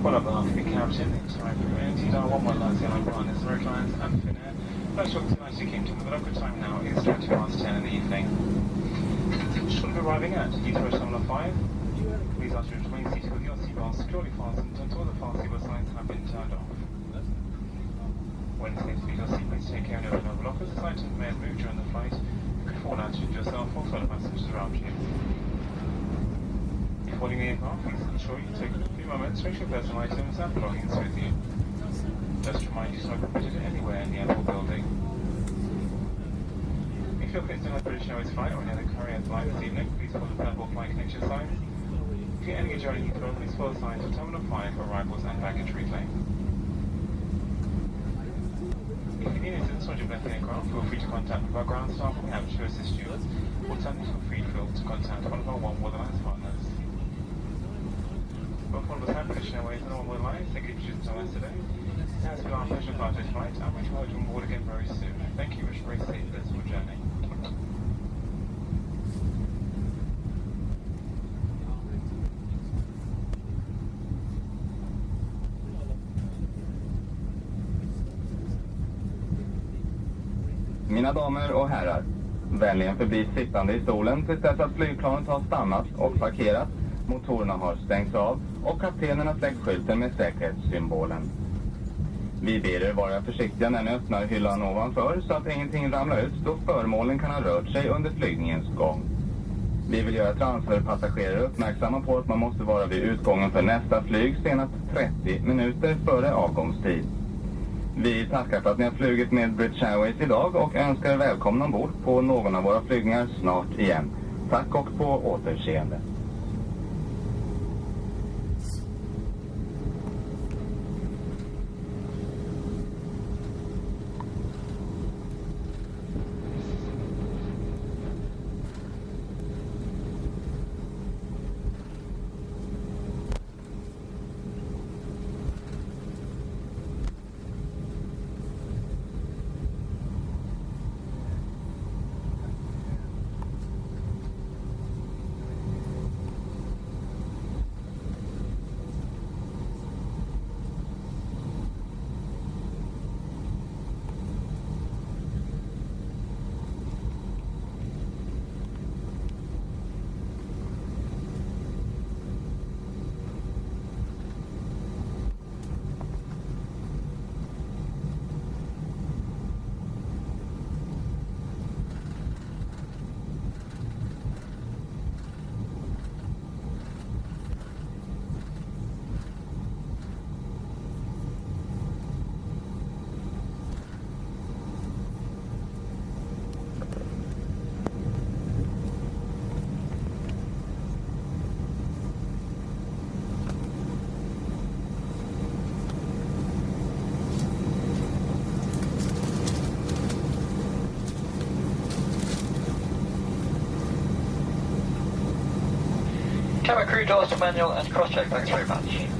Interruption, time for NT dial 119 airline partners, Road Lines and Finnair. Flight short to United Kingdom, the local time now is 20 past 10 in the evening. Shortly arriving at Heathrow Terminal 5, please ask you to remain seated with your seatbelts securely fastened until the fast seatbelt signs have been turned off. When safe to your seat, please take care of no blockers. This item may have moved during the flight. You could fall out, injure yourself or fellow passengers around you. Leaving the aircraft, please ensure you take a few moments to sure personal items and belongings with you. Just remind you, smoke permitted anywhere in the airport building. If you're placed on a British Airways flight or any other courier flight this evening, please follow the purple flight connection sign. If you're entering a journey Heathrow, please follow signs for Terminal 5 for arrivals and baggage reclaim. If you need assistance on your left aircraft, feel free to contact one of our ground staff we have to assist you. Alternatively, feel free to contact one of our One One World Airways and all the lines. thank you for choosing to us today. Now it's been our pleasure to this flight, and we hope you on board again very soon. Thank you, wish for a safe, blissful journey. Mina damer och herrar, vänligen förbli sittande i stolen tills dess att flygplanet har stannat och parkerat, motorerna har stängts av och kaptenen har släckt skylten med säkerhetssymbolen. Vi ber er vara försiktiga när ni öppnar hyllan ovanför så att ingenting ramlar ut då föremålen kan ha rört sig under flygningens gång. Vi vill göra transferpassagerare uppmärksamma på att man måste vara vid utgången för nästa flyg senast 30 minuter före avgångstid. Vi tackar för att ni har flugit med British Airways idag och önskar er välkomna ombord på någon av våra flygningar snart igen. Tack och på återseende. Camera crew doors to manual and cross-check, thanks very much.